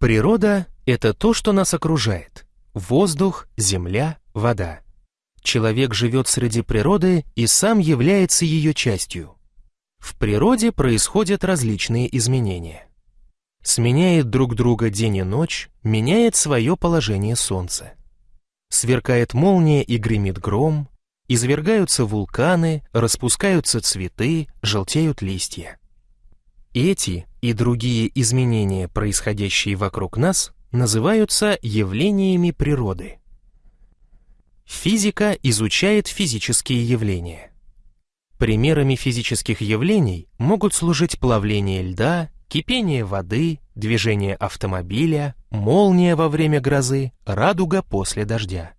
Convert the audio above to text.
Природа — это то, что нас окружает. Воздух, земля, вода. Человек живет среди природы и сам является ее частью. В природе происходят различные изменения. Сменяет друг друга день и ночь, меняет свое положение солнце. Сверкает молния и гремит гром, извергаются вулканы, распускаются цветы, желтеют листья. Эти и другие изменения, происходящие вокруг нас, называются явлениями природы. Физика изучает физические явления. Примерами физических явлений могут служить плавление льда, кипение воды, движение автомобиля, молния во время грозы, радуга после дождя.